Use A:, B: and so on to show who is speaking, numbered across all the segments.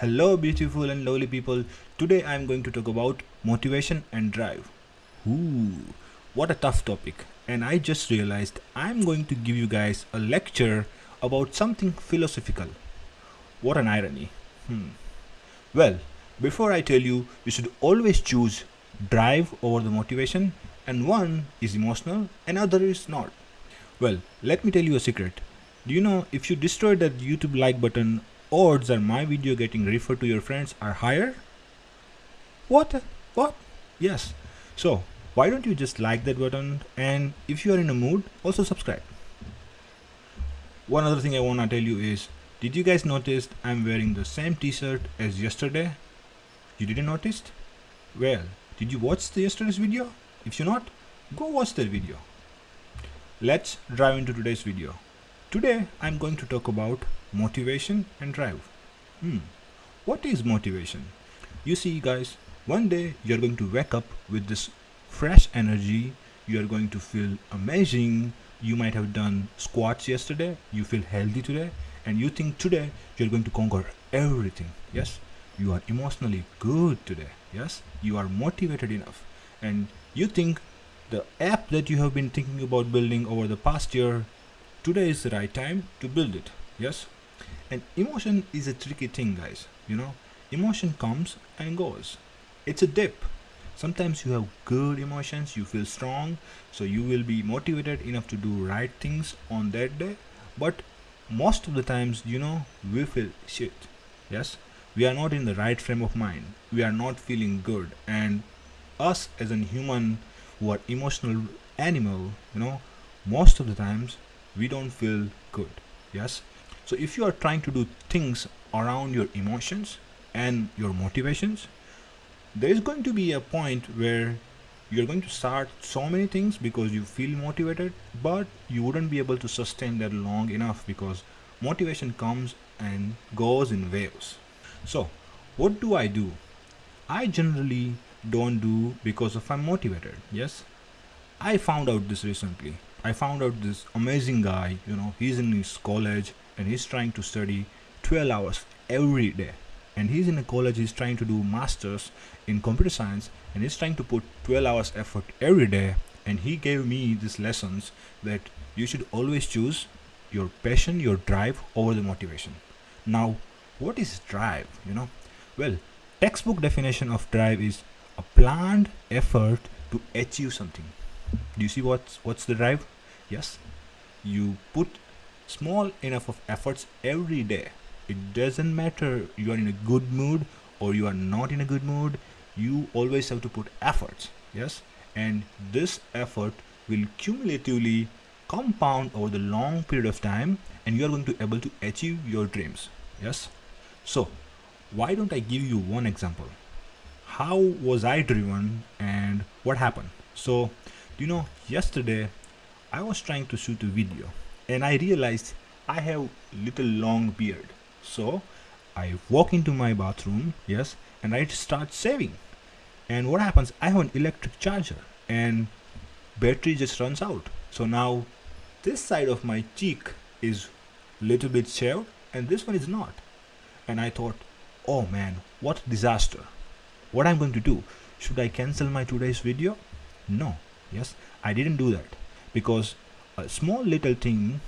A: Hello beautiful and lovely people. Today I am going to talk about motivation and drive. Ooh, what a tough topic. And I just realized I'm going to give you guys a lecture about something philosophical. What an irony. Hmm. Well, before I tell you, you should always choose drive over the motivation and one is emotional and other is not. Well, let me tell you a secret. Do you know if you destroy that YouTube like button odds are my video getting referred to your friends are higher? What? What? Yes. So, why don't you just like that button and if you are in a mood, also subscribe. One other thing I want to tell you is, did you guys notice I'm wearing the same t-shirt as yesterday? You didn't notice? Well, did you watch the yesterday's video? If you not, go watch that video. Let's dive into today's video. Today I'm going to talk about motivation and drive. Hmm. What is motivation? You see guys, one day you're going to wake up with this fresh energy, you are going to feel amazing, you might have done squats yesterday, you feel healthy today, and you think today you're going to conquer everything. Yes, you are emotionally good today. Yes, you are motivated enough, and you think the app that you have been thinking about building over the past year today is the right time to build it yes and emotion is a tricky thing guys you know? Emotion comes and goes. It's a dip. Sometimes you have good emotions you feel strong so you will be motivated enough to do right things on that day. But most of the times you know we feel shit yes? We are not in the right frame of mind. We are not feeling good. And us as a human who are emotional animal you know most of the times we don't feel good yes so if you are trying to do things around your emotions and your motivations there is going to be a point where you're going to start so many things because you feel motivated but you wouldn't be able to sustain that long enough because motivation comes and goes in waves. So what do i do? I generally don't do because of i'm motivated yes? I found out this recently. I found out this amazing guy, you know, he's in his college and he's trying to study 12 hours every day. And he's in a college, he's trying to do masters in computer science and he's trying to put 12 hours effort every day. And he gave me these lessons that you should always choose your passion, your drive over the motivation. Now, what is drive, you know? Well, textbook definition of drive is a planned effort to achieve something do you see what's what's the drive yes you put small enough of efforts every day. It doesn't matter you are in a good mood or you are not in a good mood you always have to put efforts yes? And this effort will cumulatively compound over the long period of time and you are going to be able to achieve your dreams yes? So why don't i give you one example? How was i driven and what happened? So you know yesterday I was trying to shoot a video and I realized I have little long beard. So I walk into my bathroom yes and I start shaving and what happens? I have an electric charger and battery just runs out. So now this side of my cheek is little bit shaved and this one is not. And I thought oh man what disaster. What I'm going to do? Should I cancel my today's video? No yes I didn't do that. Because a small little thing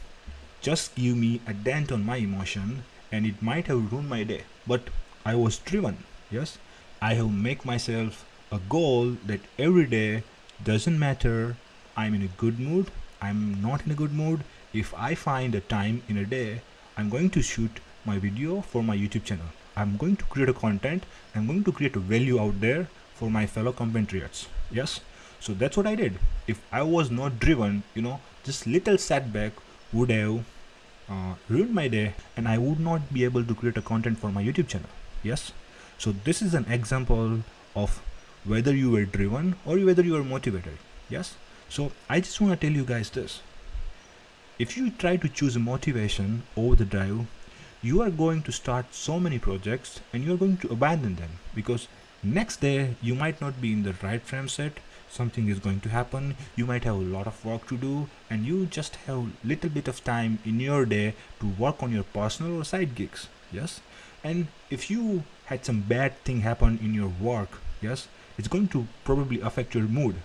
A: just give me a dent on my emotion and it might have ruined my day. But I was driven yes? I have make myself a goal that every day doesn't matter. I'm in a good mood. I'm not in a good mood. If I find a time in a day I'm going to shoot my video for my YouTube channel. I'm going to create a content. I'm going to create a value out there for my fellow compatriots yes so that's what i did. If i was not driven you know this little setback would have uh, ruined my day and i would not be able to create a content for my youtube channel. Yes? So this is an example of whether you were driven or whether you were motivated. Yes? So i just want to tell you guys this. If you try to choose a motivation over the drive you are going to start so many projects and you are going to abandon them because next day you might not be in the right frame set something is going to happen you might have a lot of work to do and you just have little bit of time in your day to work on your personal or side gigs yes? And if you had some bad thing happen in your work yes it's going to probably affect your mood.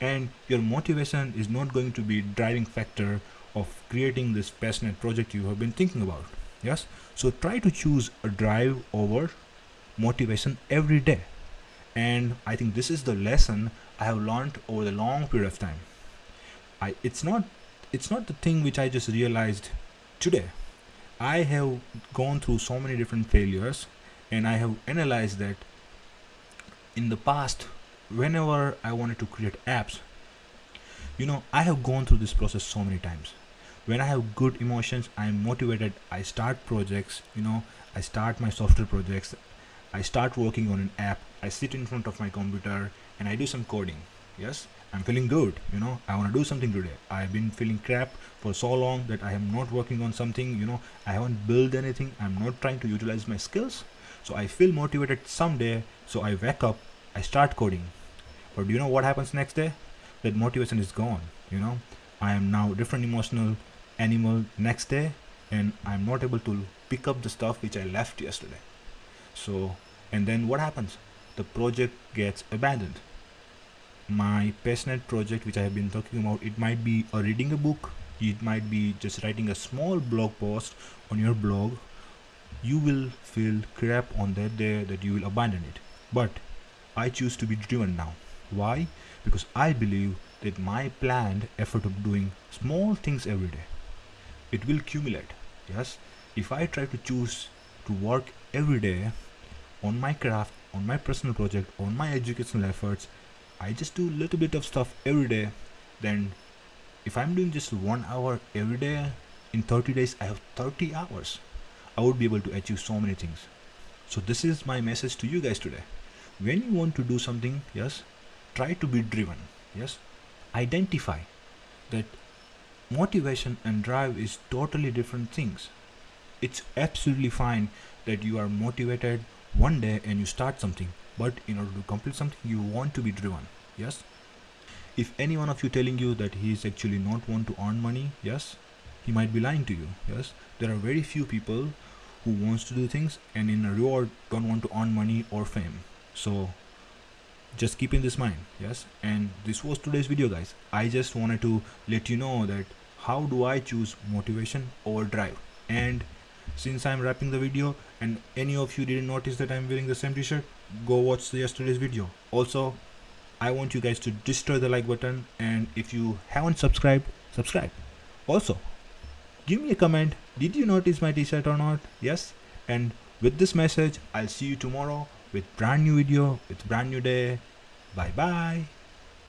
A: And your motivation is not going to be driving factor of creating this passionate project you have been thinking about yes? So try to choose a drive over motivation every day and i think this is the lesson i have learned over the long period of time. I it's not it's not the thing which i just realized today. I have gone through so many different failures and i have analyzed that in the past whenever i wanted to create apps you know i have gone through this process so many times. When i have good emotions i'm motivated i start projects you know i start my software projects i start working on an app. I sit in front of my computer and i do some coding. Yes? I'm feeling good you know? I want to do something today. I've been feeling crap for so long that i am not working on something you know? I haven't built anything. I'm not trying to utilize my skills. So i feel motivated someday. So i wake up. I start coding. But do you know what happens next day? That motivation is gone you know? I am now different emotional animal next day and I'm not able to pick up the stuff which I left yesterday. So and then what happens? The project gets abandoned. My passionate project which I have been talking about it might be a reading a book it might be just writing a small blog post on your blog. You will feel crap on that day that you will abandon it. But I choose to be driven now. Why? Because I believe that my planned effort of doing small things every day it will accumulate. Yes? If I try to choose to work every day on my craft on my personal project on my educational efforts. I just do a little bit of stuff every day. Then if I'm doing just one hour every day in 30 days I have 30 hours. I would be able to achieve so many things. So this is my message to you guys today. When you want to do something yes try to be driven yes. Identify that motivation and drive is totally different things. It's absolutely fine that you are motivated one day and you start something but in order to complete something you want to be driven yes? If any one of you telling you that he is actually not want to earn money yes? He might be lying to you yes? There are very few people who wants to do things and in a reward don't want to earn money or fame. So just keep in this mind yes? And this was today's video guys. I just wanted to let you know that how do I choose motivation over drive? And since I'm wrapping the video and any of you didn't notice that I'm wearing the same t-shirt go watch yesterday's video. Also I want you guys to destroy the like button and if you haven't subscribed subscribe. Also give me a comment. Did you notice my t-shirt or not? Yes. And with this message I'll see you tomorrow with brand new video with brand new day. Bye bye